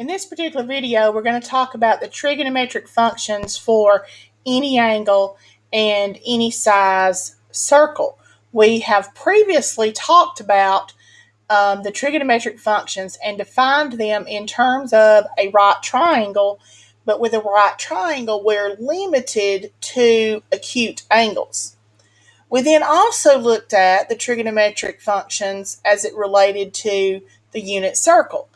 In this particular video, we're going to talk about the trigonometric functions for any angle and any size circle. We have previously talked about um, the trigonometric functions and defined them in terms of a right triangle, but with a right triangle, we're limited to acute angles. We then also looked at the trigonometric functions as it related to the unit circle.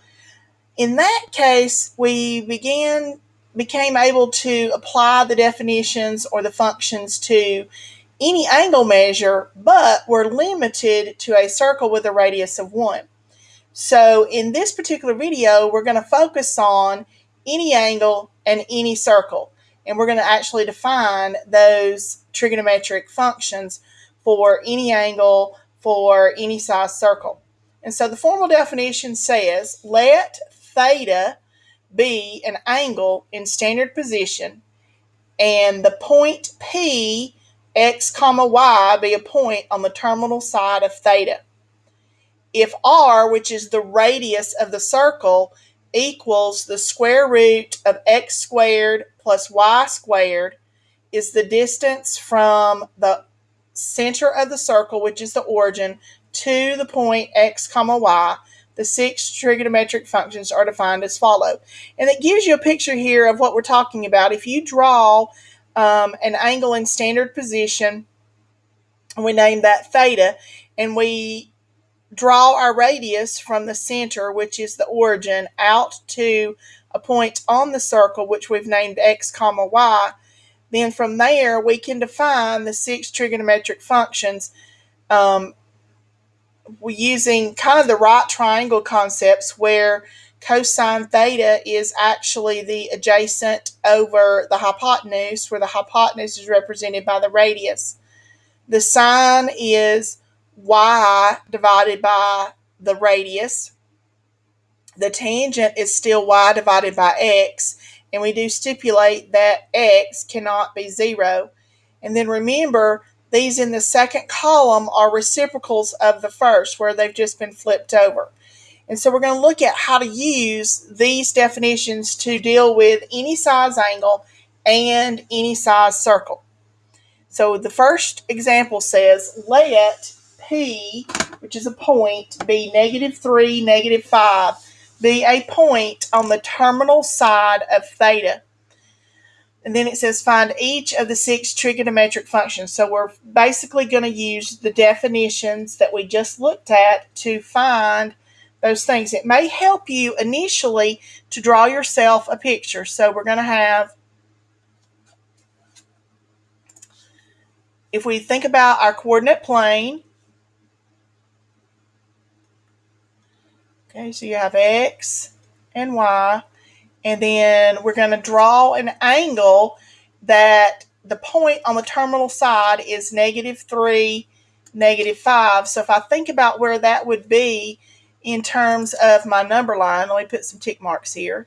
In that case, we began became able to apply the definitions or the functions to any angle measure, but we're limited to a circle with a radius of 1. So in this particular video, we're going to focus on any angle and any circle. And we're going to actually define those trigonometric functions for any angle for any size circle. And so the formal definition says, let theta be an angle in standard position and the point P x comma y be a point on the terminal side of theta. If r, which is the radius of the circle, equals the square root of x squared plus y squared is the distance from the center of the circle, which is the origin, to the point x comma y, the six trigonometric functions are defined as follow. And it gives you a picture here of what we're talking about. If you draw um, an angle in standard position, we name that theta, and we draw our radius from the center, which is the origin, out to a point on the circle, which we've named x comma y, then from there we can define the six trigonometric functions um, using kind of the right triangle concepts where cosine theta is actually the adjacent over the hypotenuse, where the hypotenuse is represented by the radius. The sine is y divided by the radius. The tangent is still y divided by x, and we do stipulate that x cannot be zero. And then remember, these in the second column are reciprocals of the first, where they've just been flipped over. And so we're going to look at how to use these definitions to deal with any size angle and any size circle. So the first example says, let P, which is a point, be negative 3, negative 5, be a point on the terminal side of theta. And then it says find each of the six trigonometric functions. So we're basically going to use the definitions that we just looked at to find those things. It may help you initially to draw yourself a picture. So we're going to have, if we think about our coordinate plane, okay, so you have x and y and then we're going to draw an angle that the point on the terminal side is negative 3, negative 5. So if I think about where that would be in terms of my number line, let me put some tick marks here.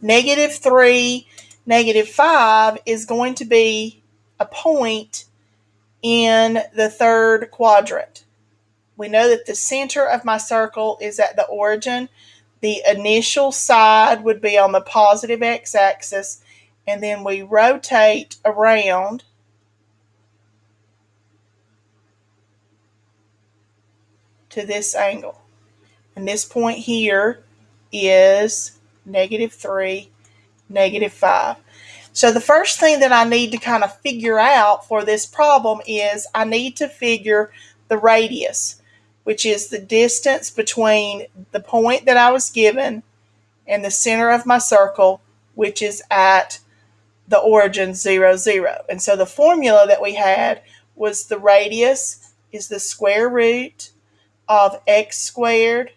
Negative 3, negative 5 is going to be a point in the third quadrant. We know that the center of my circle is at the origin. The initial side would be on the positive x-axis, and then we rotate around to this angle. And this point here is negative 3, negative 5. So the first thing that I need to kind of figure out for this problem is I need to figure the radius, which is the distance between the point that I was given and the center of my circle, which is at the origin 0, 0. And so the formula that we had was the radius is the square root of x squared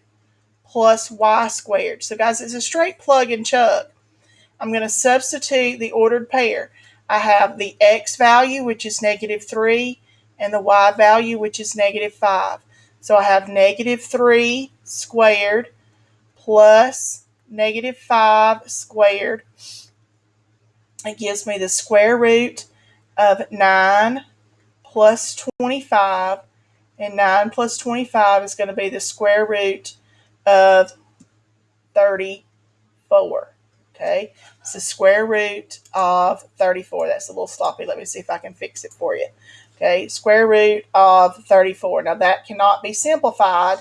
plus y squared. So guys, it's a straight plug and chug. I'm going to substitute the ordered pair. I have the x value, which is negative 3, and the y value, which is negative 5. So I have negative 3 squared plus negative 5 squared. It gives me the square root of 9 plus 25, and 9 plus 25 is going to be the square root of 34. Okay, it's the square root of 34. That's a little sloppy. Let me see if I can fix it for you. Okay, square root of 34. Now that cannot be simplified,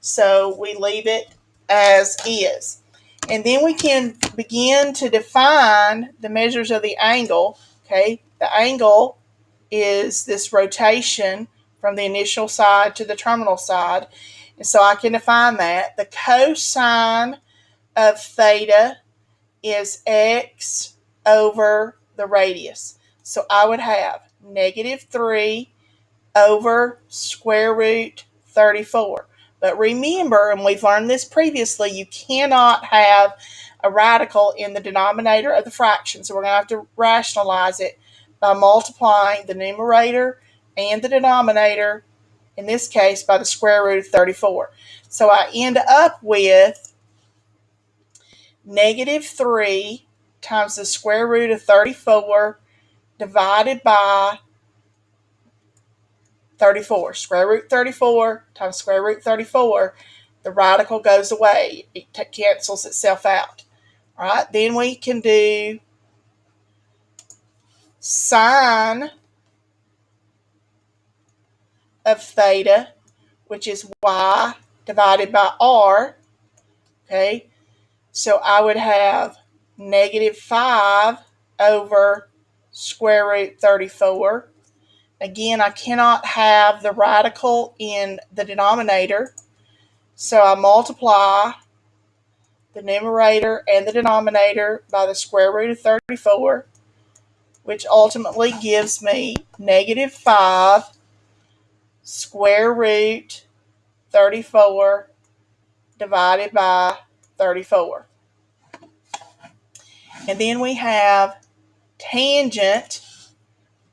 so we leave it as is. And then we can begin to define the measures of the angle. Okay, the angle is this rotation from the initial side to the terminal side. And so I can define that. The cosine of theta is x over the radius. So I would have negative 3 over square root 34. But remember, and we've learned this previously, you cannot have a radical in the denominator of the fraction. So we're going to have to rationalize it by multiplying the numerator and the denominator, in this case, by the square root of 34. So I end up with negative 3 times the square root of 34 divided by 34. Square root 34 times square root 34, the radical goes away. It cancels itself out. All right, then we can do sine of theta, which is y divided by r. Okay, so I would have negative 5 over square root 34. Again, I cannot have the radical in the denominator, so I multiply the numerator and the denominator by the square root of 34 which ultimately gives me negative 5 square root 34 divided by 34. And then we have tangent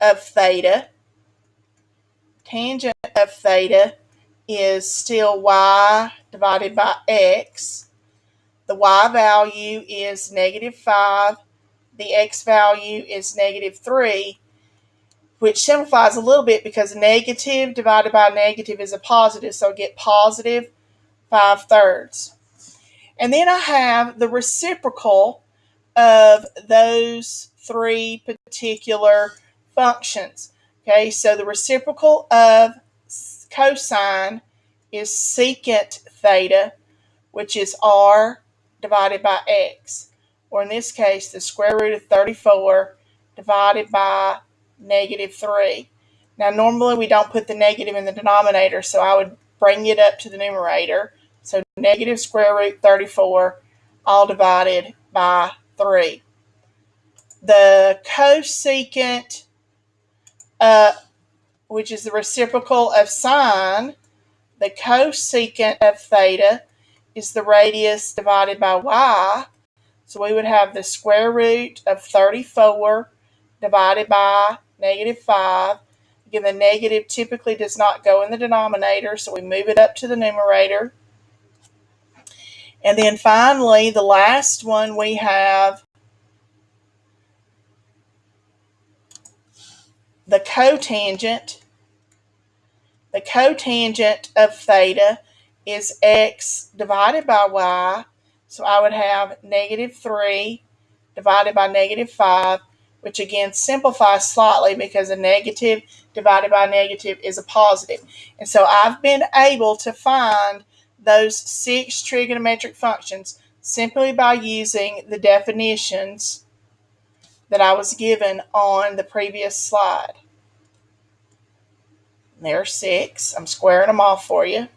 of theta. Tangent of theta is still y divided by x. The y value is negative 5 the x value is negative 3, which simplifies a little bit because negative divided by negative is a positive, so get positive 5 thirds. And then I have the reciprocal of those three particular functions. Okay, so the reciprocal of cosine is secant theta, which is r divided by x or in this case, the square root of 34 divided by negative 3. Now, normally we don't put the negative in the denominator, so I would bring it up to the numerator. So negative square root 34 all divided by 3. The cosecant, uh, which is the reciprocal of sine, the cosecant of theta is the radius divided by y, so we would have the square root of 34 divided by negative 5. Again, the negative typically does not go in the denominator, so we move it up to the numerator. And then finally, the last one we have the cotangent. The cotangent of theta is x divided by y so I would have negative 3 divided by negative 5, which again simplifies slightly because a negative divided by a negative is a positive. And so I've been able to find those six trigonometric functions simply by using the definitions that I was given on the previous slide. There are six. I'm squaring them off for you.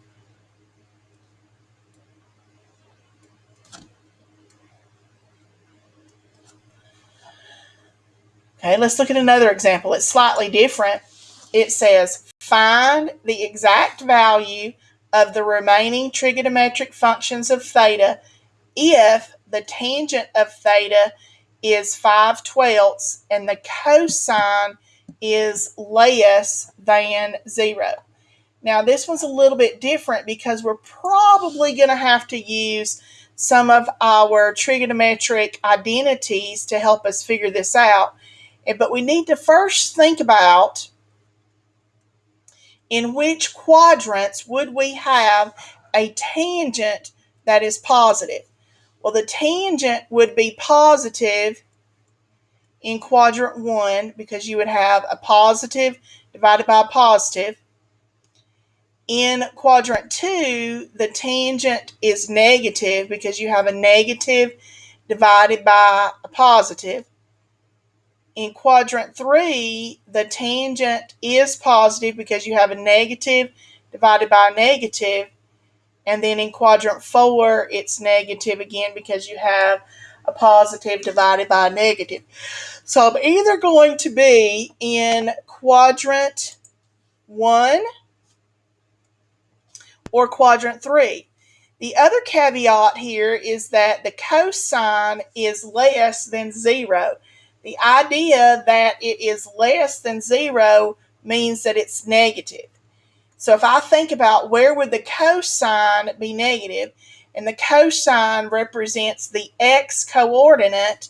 Okay, let's look at another example. It's slightly different. It says find the exact value of the remaining trigonometric functions of theta if the tangent of theta is 5 twelfths and the cosine is less than 0. Now this one's a little bit different because we're probably going to have to use some of our trigonometric identities to help us figure this out. but we need to first think about in which quadrants would we have a tangent that is positive? Well, the tangent would be positive in quadrant one because you would have a positive divided by a positive. In quadrant two, the tangent is negative because you have a negative divided by a positive. In quadrant three, the tangent is positive because you have a negative divided by a negative. And then in quadrant four, it's negative again because you have a positive divided by a negative. So I'm either going to be in quadrant one or quadrant three. The other caveat here is that the cosine is less than zero. The idea that it is less than zero means that it's negative. So if I think about where would the cosine be negative, and the cosine represents the x coordinate,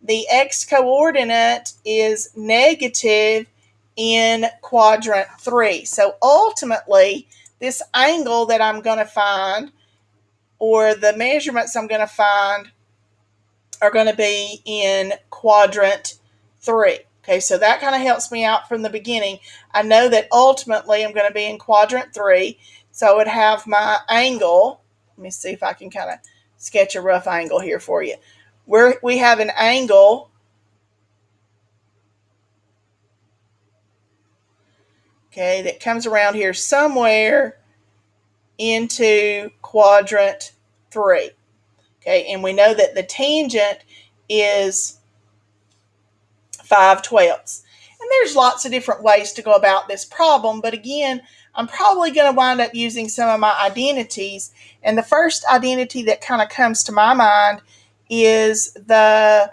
the x coordinate is negative in quadrant three. So ultimately, this angle that I'm going to find or the measurements I'm going to find are going to be in quadrant three. Okay, so that kind of helps me out from the beginning. I know that ultimately I'm going to be in quadrant three. So I would have my angle. Let me see if I can kind of sketch a rough angle here for you. Where we have an angle okay, that comes around here somewhere into quadrant three. Okay, and we know that the tangent is 5 twelfths. And there's lots of different ways to go about this problem, but again, I'm probably going to wind up using some of my identities. And the first identity that kind of comes to my mind is the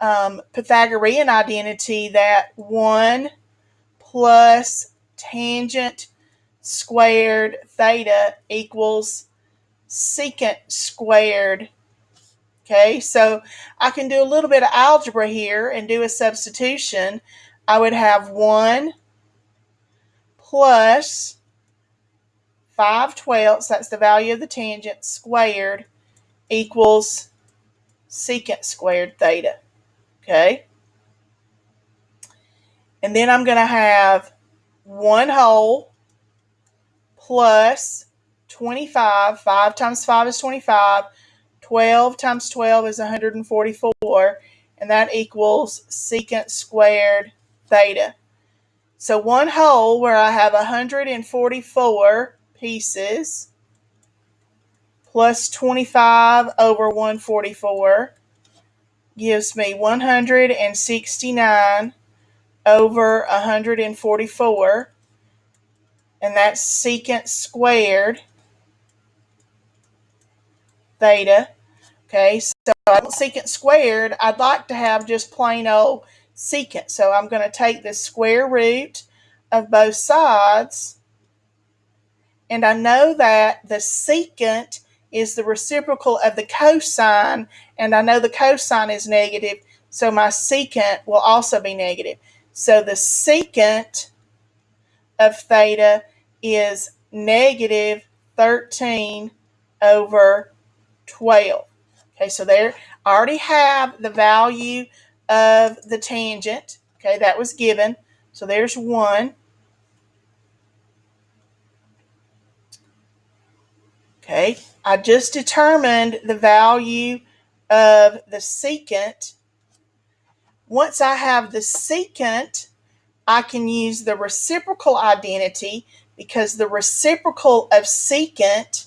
um, Pythagorean identity that 1 plus tangent squared theta equals secant squared. Okay, so I can do a little bit of algebra here and do a substitution. I would have 1 plus 5 twelfths, that's the value of the tangent, squared equals secant squared theta. Okay? And then I'm going to have 1 whole plus 25. 5 times 5 is 25. 12 times 12 is 144. And that equals secant squared theta. So one whole where I have 144 pieces plus 25 over 144 gives me 169 over 144 and that's secant squared theta. Okay, so secant squared, I'd like to have just plain old secant. So I'm going to take the square root of both sides, and I know that the secant is the reciprocal of the cosine, and I know the cosine is negative, so my secant will also be negative. So the secant of theta is negative 13 over 12. Okay, so there I already have the value of the tangent. Okay, that was given. So there's 1. Okay, I just determined the value of the secant. Once I have the secant, I can use the reciprocal identity because the reciprocal of secant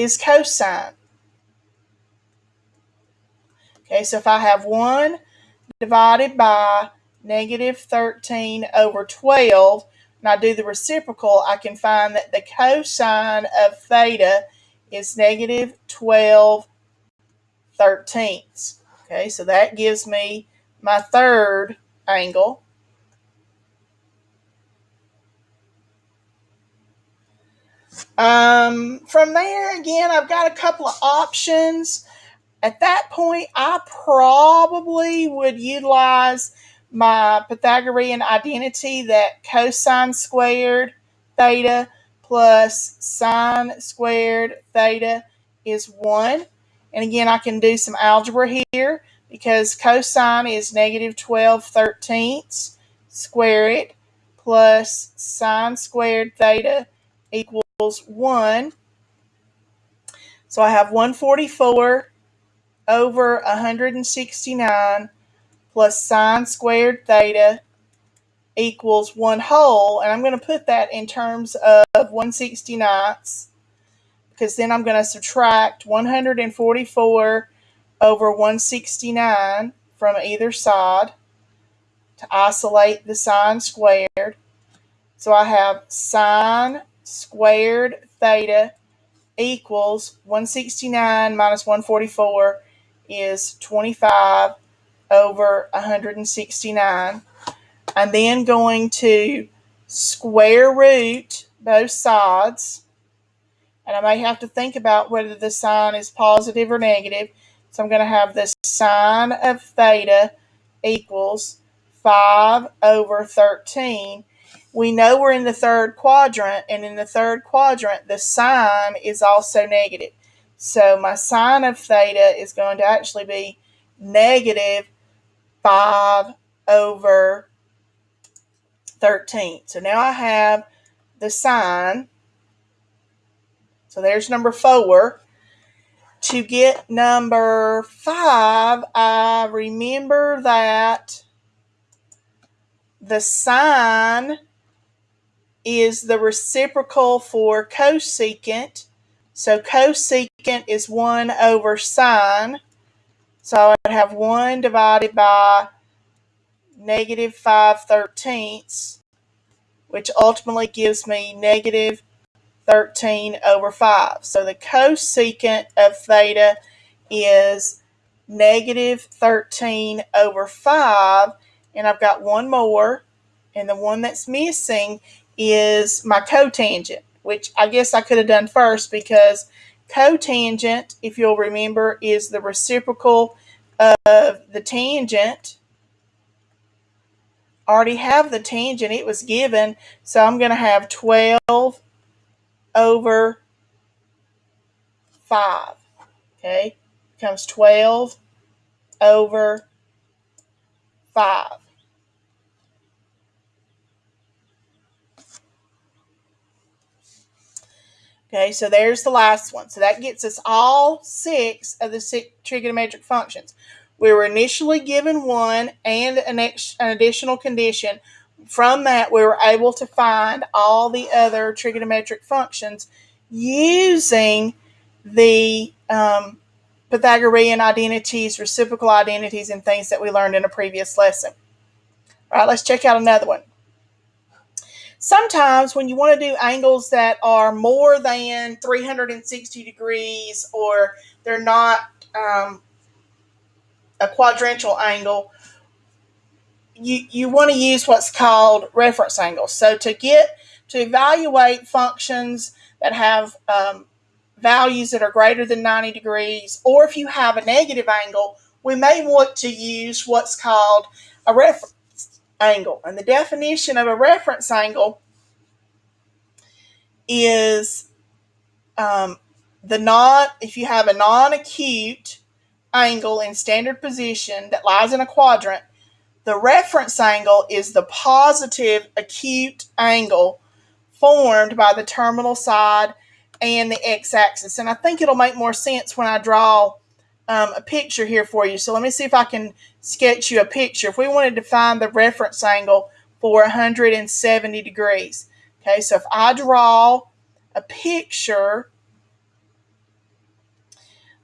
is cosine. Okay, so if I have 1 divided by negative 13 over 12, and I do the reciprocal, I can find that the cosine of theta is negative 12 thirteenths. Okay, so that gives me my third angle. Um, from there, again, I've got a couple of options. At that point, I probably would utilize my Pythagorean identity that cosine squared theta plus sine squared theta is 1. And again, I can do some algebra here because cosine is negative 12 thirteenths. Square it plus sine squared theta equals 1. So I have 144 over 169 plus sine squared theta equals 1 whole. And I'm going to put that in terms of 169ths because then I'm going to subtract 144 over 169 from either side to isolate the sine squared. So I have sine squared theta equals 169 minus 144 is 25 over 169. I'm then going to square root both sides. And I may have to think about whether the sign is positive or negative. So I'm going to have the sine of theta equals 5 over 13 we know we're in the third quadrant, and in the third quadrant, the sine is also negative. So my sine of theta is going to actually be negative 5 over 13. So now I have the sine. So there's number 4. To get number 5, I remember that the sine is the reciprocal for cosecant. So cosecant is 1 over sine. So I would have 1 divided by negative 5 thirteenths, which ultimately gives me negative 13 over 5. So the cosecant of theta is negative 13 over 5. And I've got one more. And the one that's missing is my cotangent, which I guess I could have done first because cotangent, if you'll remember, is the reciprocal of the tangent. I already have the tangent, it was given, so I'm going to have 12 over 5. Okay, becomes 12 over 5. Okay, so there's the last one. So that gets us all six of the six trigonometric functions. We were initially given one and an, ex- an additional condition. From that, we were able to find all the other trigonometric functions using the um, Pythagorean identities, reciprocal identities, and things that we learned in a previous lesson. All right, let's check out another one sometimes when you want to do angles that are more than 360 degrees or they're not um, a quadrantial angle, you, you want to use what's called reference angles. So to get to evaluate functions that have um, values that are greater than 90 degrees, or if you have a negative angle, we may want to use what's called a reference angle. And the definition of a reference angle is um, the non, if you have a non acute angle in standard position that lies in a quadrant, the reference angle is the positive acute angle formed by the terminal side and the x-axis. And I think it'll make more sense when I draw um, a picture here for you. So let me see if I can sketch you a picture. If we wanted to find the reference angle for 170 degrees. Okay, so if I draw a picture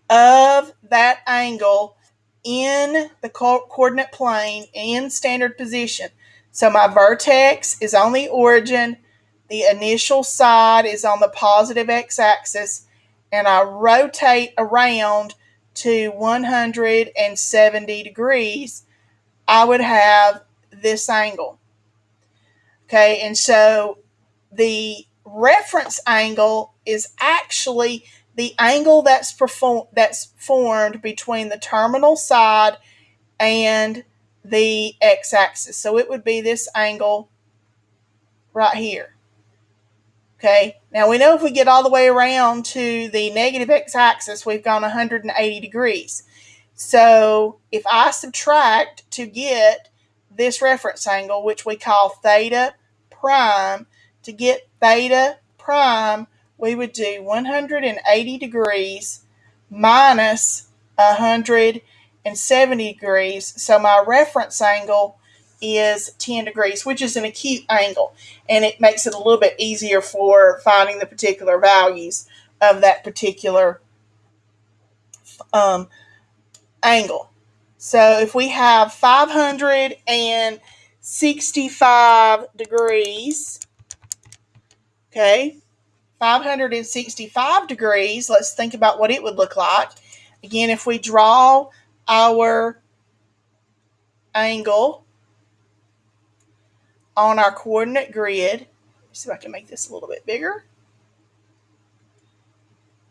of that angle in the co coordinate plane in standard position. So my vertex is on the origin, the initial side is on the positive x-axis, and I rotate around to 170 degrees, I would have this angle. Okay, and so the reference angle is actually the angle that's perform that's formed between the terminal side and the x-axis. So it would be this angle right here. Okay, now we know if we get all the way around to the negative x-axis, we've gone 180 degrees. So if I subtract to get this reference angle, which we call theta prime, to get theta prime, we would do 180 degrees minus 170 degrees. So my reference angle is 10 degrees, which is an acute angle, and it makes it a little bit easier for finding the particular values of that particular um, angle. So if we have 565 degrees, okay, 565 degrees, let's think about what it would look like. Again, if we draw our angle on our coordinate grid, see if I can make this a little bit bigger.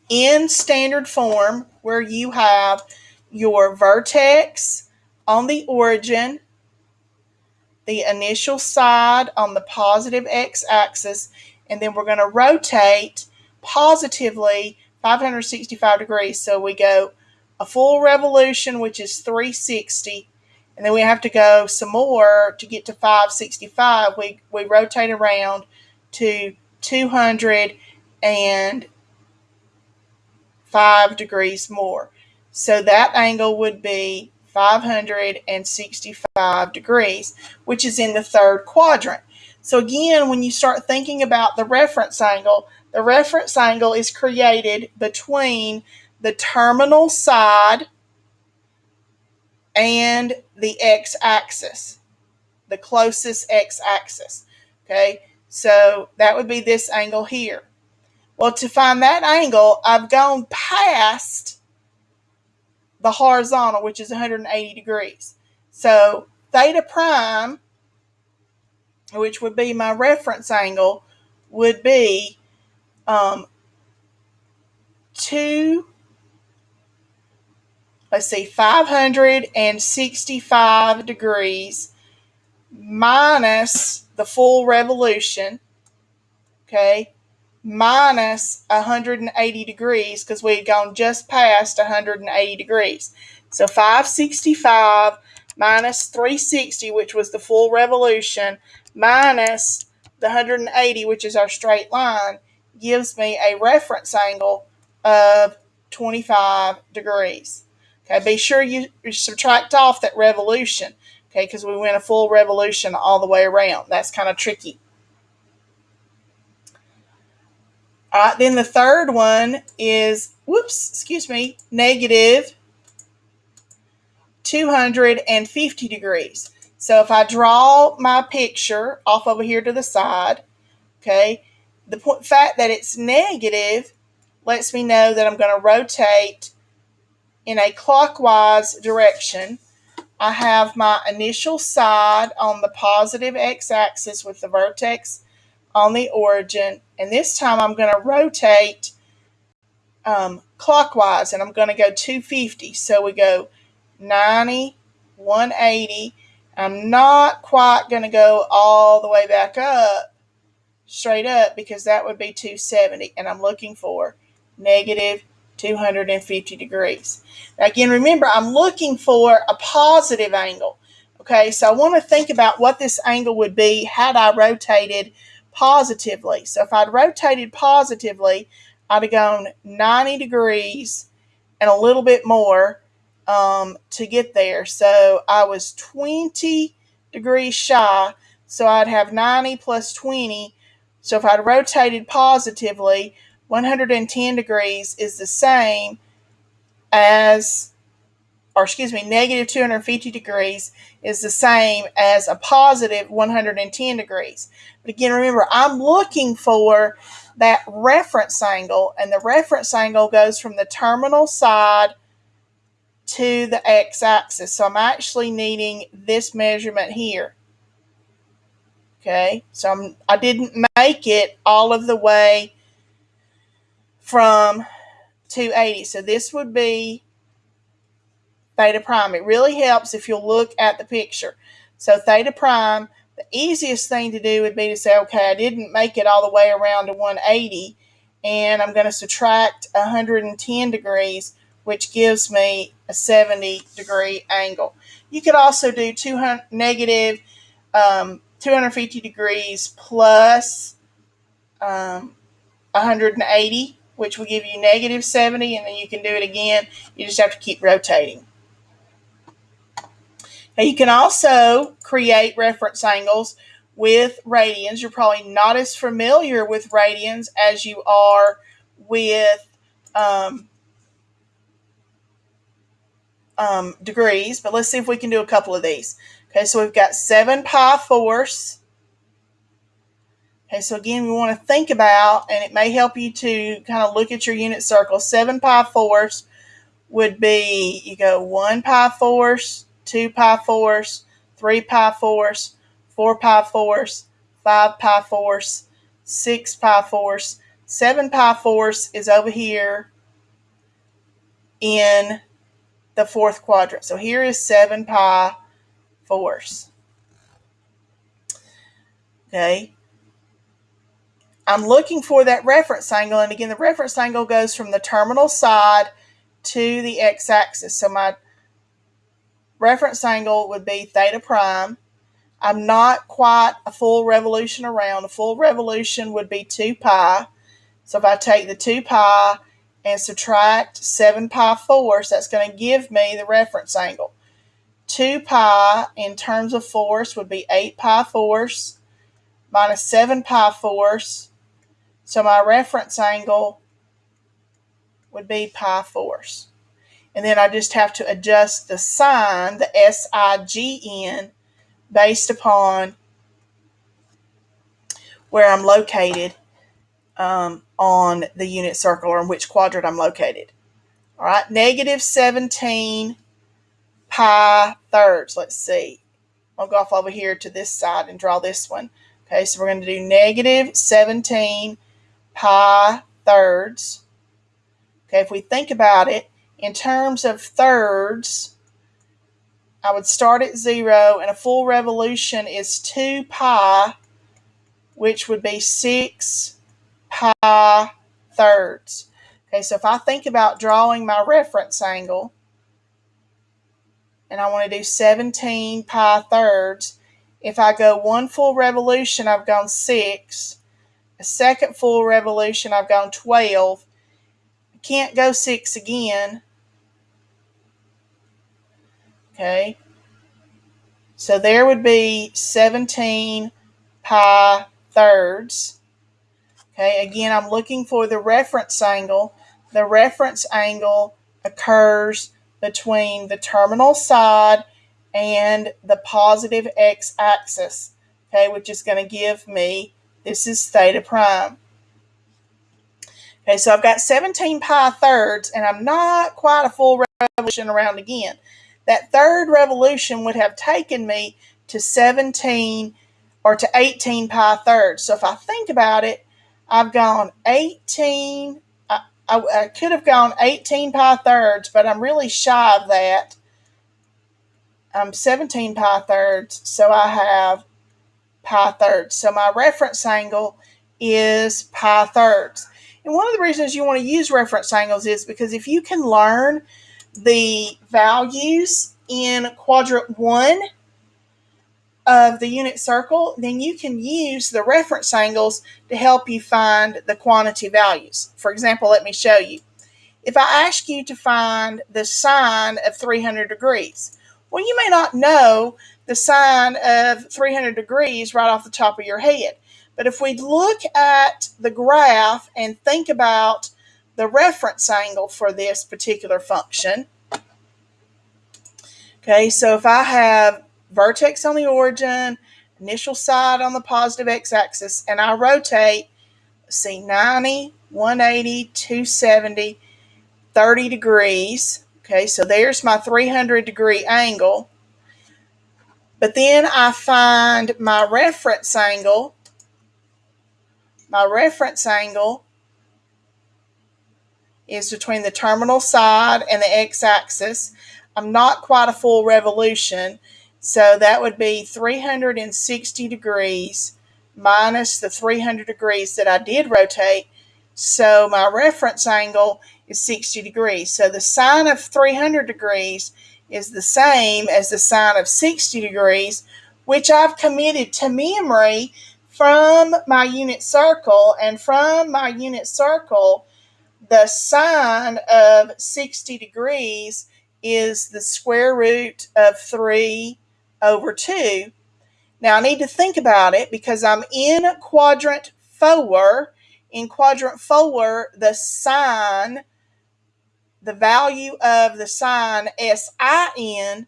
In standard form, where you have your vertex on the origin, the initial side on the positive x-axis, and then we're going to rotate positively 565 degrees. So we go a full revolution, which is 360, and then we have to go some more to get to 565. We, we rotate around to 205 degrees more. So that angle would be 565 degrees, which is in the third quadrant. So again, when you start thinking about the reference angle, the reference angle is created between the terminal side and the x-axis, the closest x-axis. Okay, so that would be this angle here. Well, to find that angle, I've gone past the horizontal, which is 180 degrees. So theta prime, which would be my reference angle, would be um, 2, let's see, 565 degrees minus the full revolution, okay, minus 180 degrees because we had gone just past 180 degrees. So 565 minus 360, which was the full revolution, minus the 180, which is our straight line, gives me a reference angle of 25 degrees. Okay, be sure you, subtract off that revolution, okay, because we went a full revolution all the way around. That's kind of tricky. All right, then the third one is, whoops, excuse me, negative 250 degrees. So if I draw my picture off over here to the side, okay, the fact that it's negative lets me know that I'm going to rotate in a clockwise direction. I have my initial side on the positive x-axis with the vertex on the origin. And this time I'm going to rotate um, clockwise and I'm going to go 250. So we go 90, 180. I'm not quite going to go all the way back up, straight up, because that would be 270. And I'm looking for negative 250 degrees. Now, again, remember, I'm looking for a positive angle. Okay, so I want to think about what this angle would be had I rotated positively. So if I'd rotated positively, I'd have gone 90 degrees and a little bit more um, to get there. So I was 20 degrees shy. So I'd have 90 plus 20. So if I'd rotated positively, 110 degrees is the same as or excuse me, negative 250 degrees is the same as a positive 110 degrees. But again, remember, I'm looking for that reference angle, and the reference angle goes from the terminal side to the x-axis. So I'm actually needing this measurement here. Okay, so I'm, I didn't make it all of the way from 280. So this would be theta prime. It really helps if you'll look at the picture. So theta prime, the easiest thing to do would be to say, okay, I didn't make it all the way around to 180, and I'm going to subtract 110 degrees, which gives me a 70 degree angle. You could also do 200, negative, um, 250 degrees plus, um, 180, which will give you negative 70, and then you can do it again. You just have to keep rotating. Now you can also create reference angles with radians. You're probably not as familiar with radians as you are with um, um, degrees, but let's see if we can do a couple of these. Okay, so we've got 7 pi fourths. Okay, so again, we want to think about, and it may help you to kind of look at your unit circle. 7 pi fourths would be, you go 1 pi fourths, 2 pi fourths, 3 pi fourths, 4 pi fourths, 5 pi fourths, 6 pi fourths, 7 pi fourths is over here in the fourth quadrant. So here is 7 pi fourths. Okay. I'm looking for that reference angle. And again, the reference angle goes from the terminal side to the x-axis. So my reference angle would be theta prime. I'm not quite a full revolution around. A full revolution would be 2 pi. So if I take the 2 pi and subtract 7 pi fourths, that's going to give me the reference angle. 2 pi in terms of force would be 8 pi fourths minus 7 pi fourths. So my reference angle would be pi fourths. And then I just have to adjust the sign, the S-I-G-N, based upon where I'm located um, on the unit circle or in which quadrant I'm located. All right, negative 17 pi thirds. Let's see. I'll go off over here to this side and draw this one. Okay, so we're going to do negative 17 pi thirds. Okay, if we think about it, in terms of thirds, I would start at zero, and a full revolution is 2 pi, which would be 6 pi thirds. Okay, so if I think about drawing my reference angle, and I want to do 17 pi thirds, if I go one full revolution, I've gone 6. A second full revolution, I've gone 12. I can't go 6 again. Okay. So there would be 17 pi thirds. Okay, again, I'm looking for the reference angle. The reference angle occurs between the terminal side and the positive x-axis, okay, which is going to give me, this is theta prime. Okay, so I've got 17 pi thirds, and I'm not quite a full revolution around again. That third revolution would have taken me to 17 or to 18 pi thirds. So if I think about it, I've gone 18, I, I, I could have gone 18 pi thirds, but I'm really shy of that. I'm 17 pi thirds, so I have pi thirds. So my reference angle is pi thirds. And one of the reasons you want to use reference angles is because if you can learn the values in quadrant one of the unit circle, then you can use the reference angles to help you find the quantity values. For example, let me show you. If I ask you to find the sine of 300 degrees, well, you may not know the sine of 300 degrees right off the top of your head. But if we look at the graph and think about the reference angle for this particular function, Okay, so if I have vertex on the origin, initial side on the positive x-axis, and I rotate, see 90, 180, 270, 30 degrees. Okay, so there's my 300 degree angle. But then I find my reference angle. My reference angle is between the terminal side and the x-axis. I'm not quite a full revolution, so that would be 360 degrees minus the 300 degrees that I did rotate. So my reference angle is 60 degrees. So the sine of 300 degrees is the same as the sine of 60 degrees, which I've committed to memory from my unit circle. And from my unit circle, the sine of 60 degrees is the square root of 3 over 2. Now I need to think about it because I'm in quadrant 4. In quadrant 4, the sine, the value of the sine SIN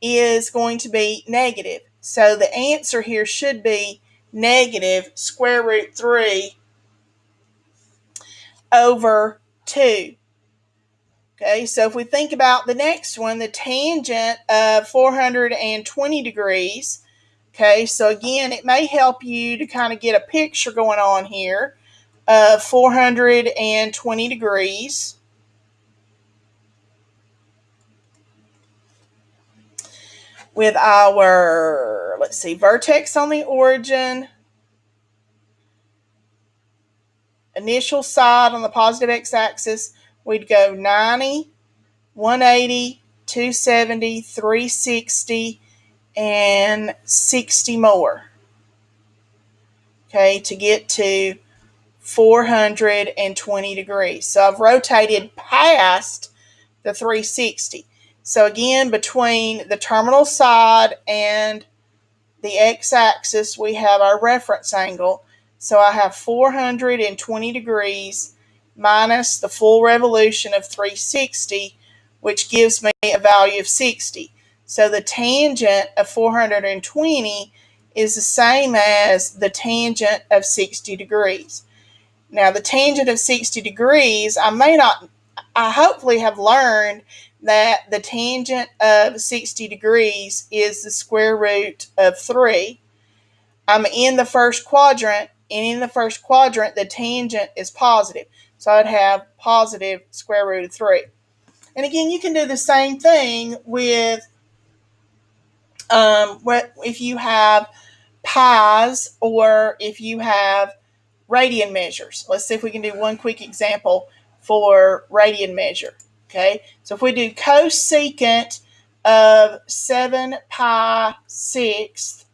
is going to be negative. So the answer here should be negative square root 3 over 2. Okay, so if we think about the next one, the tangent of 420 degrees. Okay, so again, it may help you to kind of get a picture going on here of 420 degrees. With our, let's see, vertex on the origin, initial side on the positive x-axis, we'd go 90, 180, 270, 360, and 60 more. Okay, to get to 420 degrees. So I've rotated past the 360. So again, between the terminal side and the x-axis, we have our reference angle. So I have 420 degrees minus the full revolution of 360, which gives me a value of 60. So the tangent of 420 is the same as the tangent of 60 degrees. Now the tangent of 60 degrees, I may not, I hopefully have learned that the tangent of 60 degrees is the square root of 3. I'm in the first quadrant, and in the first quadrant, the tangent is positive. So I'd have positive square root of 3. And again, you can do the same thing with um, what if you have pies or if you have radian measures. Let's see if we can do one quick example for radian measure. Okay, so if we do cosecant of 7 pi sixth,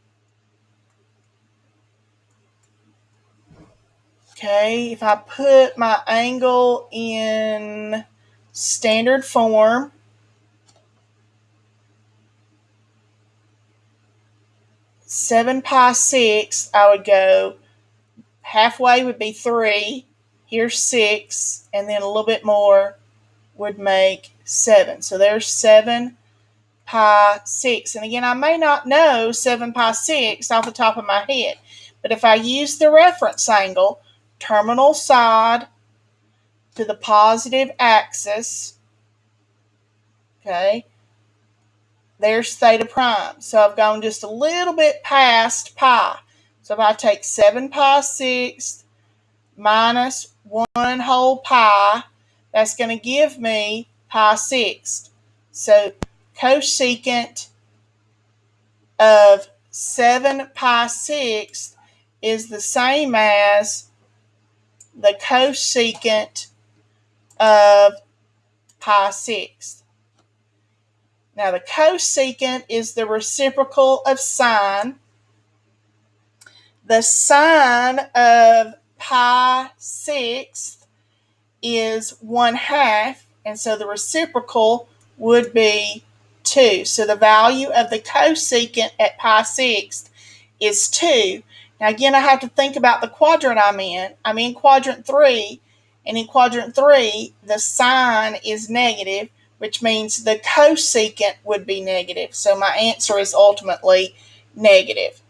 okay, if I put my angle in standard form, seven pi six, I would go halfway would be three, here's six, and then a little bit more would make seven. So there's seven pi six. And again, I may not know seven pi six off the top of my head, but if I use the reference angle, terminal side to the positive axis, okay, there's theta prime. So I've gone just a little bit past pi. So if I take 7 pi sixth minus 1 whole pi, that's going to give me pi sixth. So cosecant of 7 pi sixth is the same as the cosecant of pi sixth. Now the cosecant is the reciprocal of sine. The sine of pi sixth is one half, and so the reciprocal would be 2. So the value of the cosecant at pi sixth is 2. Now again, I have to think about the quadrant I'm in. I'm in quadrant 3, and in quadrant 3, the sine is negative, which means the cosecant would be negative. So my answer is ultimately negative.